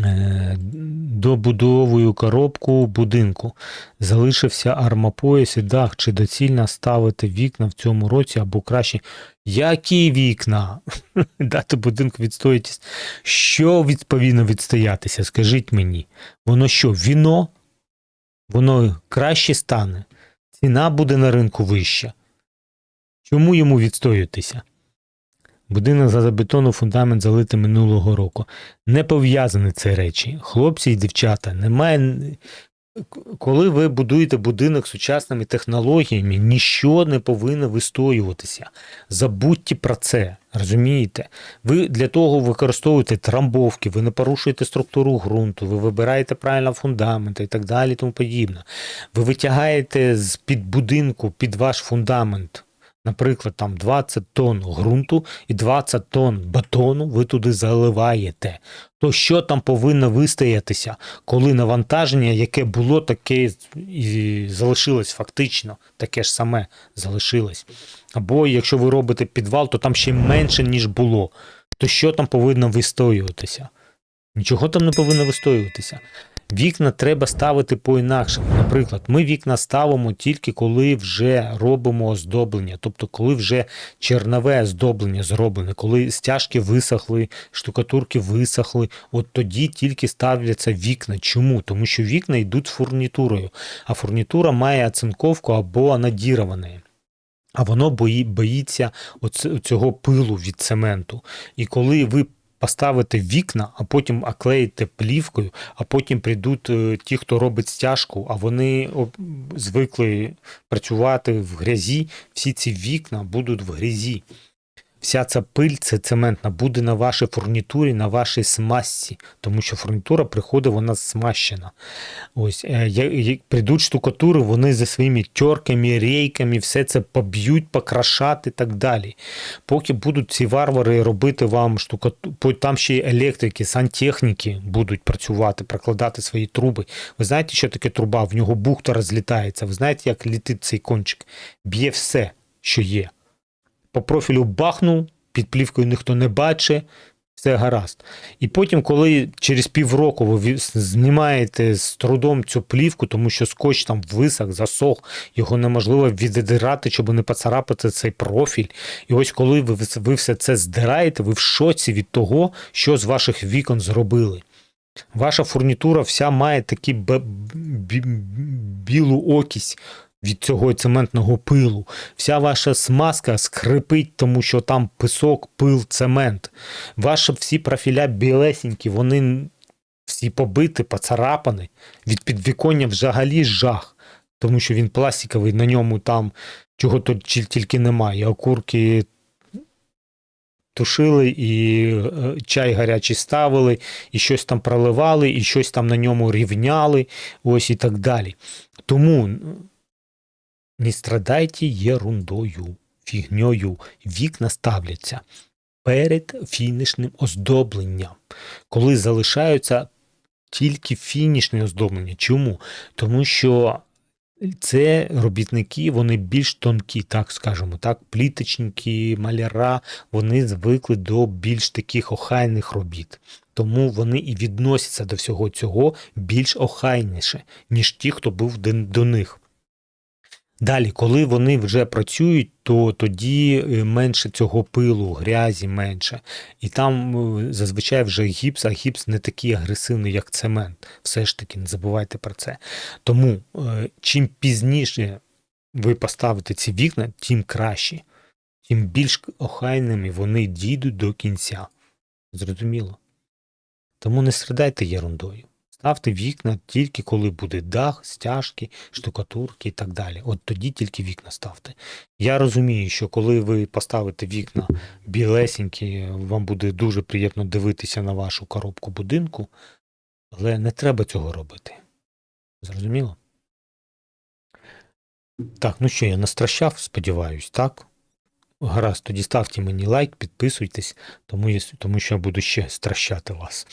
Е, Добудовую коробку будинку. Залишився армопояс і дах. Чи доцільно ставити вікна в цьому році або краще. Які вікна? Дати будинку відстоїтись. Що від, повинно відстоятися? Скажіть мені. Воно що, віно? Воно краще стане. Ціна буде на ринку вища. Чому йому відстоюватися? Будинок за бетону фундамент залитий минулого року. Не пов'язані ці речі. Хлопці і дівчата, немає. Коли ви будуєте будинок сучасними технологіями, ніщо не повинно вистоюватися. Забудьте про це. Розумієте? Ви для того використовуєте трамбовки, ви не порушуєте структуру ґрунту, ви вибираєте правильно фундаменти і так далі. Тому подібне. Ви витягаєте з під будинку під ваш фундамент наприклад, там 20 тонн ґрунту і 20 тонн бетону ви туди заливаєте, то що там повинно вистоятися, коли навантаження, яке було, таке і залишилось фактично, таке ж саме залишилось. Або якщо ви робите підвал, то там ще менше, ніж було, то що там повинно вистоюватися? Нічого там не повинно вистоюватися. Вікна треба ставити по-інакшому. Наприклад, ми вікна ставимо тільки коли вже робимо оздоблення, тобто коли вже чернове оздоблення зроблене, коли стяжки висохли, штукатурки висохли, от тоді тільки ставляться вікна. Чому? Тому що вікна йдуть з фурнітурою, а фурнітура має оцинковку або анодіроване. А воно бої, боїться цього пилу від цементу. І коли ви поставити вікна, а потім оклеїти плівкою, а потім прийдуть е, ті, хто робить стяжку, а вони звикли працювати в грязі. Всі ці вікна будуть в грязі вся ця пиль, це цементна, буде на вашій фурнітурі, на вашій смазці, тому що фурнітура приходить, вона смащена. Ось, е, Прийдуть штукатури, вони за своїми тьорками, рейками, все це поб'ють, покрашати і так далі. Поки будуть ці варвари робити вам штукатуру, там ще й електрики, сантехніки будуть працювати, прокладати свої труби. Ви знаєте, що таке труба? В нього бухта розлітається. Ви знаєте, як літить цей кончик? Б'є все, що є по профілю бахнув, під плівкою ніхто не бачить, все гаразд. І потім, коли через півроку ви знімаєте з трудом цю плівку, тому що скотч там висох, засох, його неможливо віддирати, щоб не поцарапати цей профіль. І ось коли ви, ви все це здираєте, ви в шоці від того, що з ваших вікон зробили. Ваша фурнітура вся має такі білу окість від цього цементного пилу. Вся ваша смазка скрипить, тому що там писок, пил, цемент. Ваші всі профіля білесенькі, вони всі побиті, поцарапані. Від підвіконня взагалі жах, тому що він пластиковий, на ньому там чого тут тільки немає. Окурки. Тушили і е, чай гарячий ставили, і щось там проливали, і щось там на ньому рівняли, ось і так далі. Тому не страдайте ерундою, фігньою, вікна ставляться перед фінішним оздобленням, коли залишаються тільки фінішне оздоблення. Чому? Тому що це робітники, вони більш тонкі, так скажемо, так, пліточники, маляра, вони звикли до більш таких охайних робіт. Тому вони і відносяться до всього цього більш охайніше, ніж ті, хто був до них. Далі, коли вони вже працюють, то тоді е, менше цього пилу, грязі менше. І там е, зазвичай вже гіпс, а гіпс не такий агресивний, як цемент. Все ж таки, не забувайте про це. Тому е, чим пізніше ви поставите ці вікна, тим краще, тим більш охайними вони дійдуть до кінця. Зрозуміло? Тому не страдайте ерундою. Ставте вікна тільки коли буде дах, стяжки, штукатурки і так далі. От тоді тільки вікна ставте. Я розумію, що коли ви поставите вікна білесенькі, вам буде дуже приємно дивитися на вашу коробку будинку, але не треба цього робити. Зрозуміло? Так, ну що, я настращав, сподіваюсь, так? Гаразд, тоді ставте мені лайк, підписуйтесь, тому, тому що я буду ще стращати вас.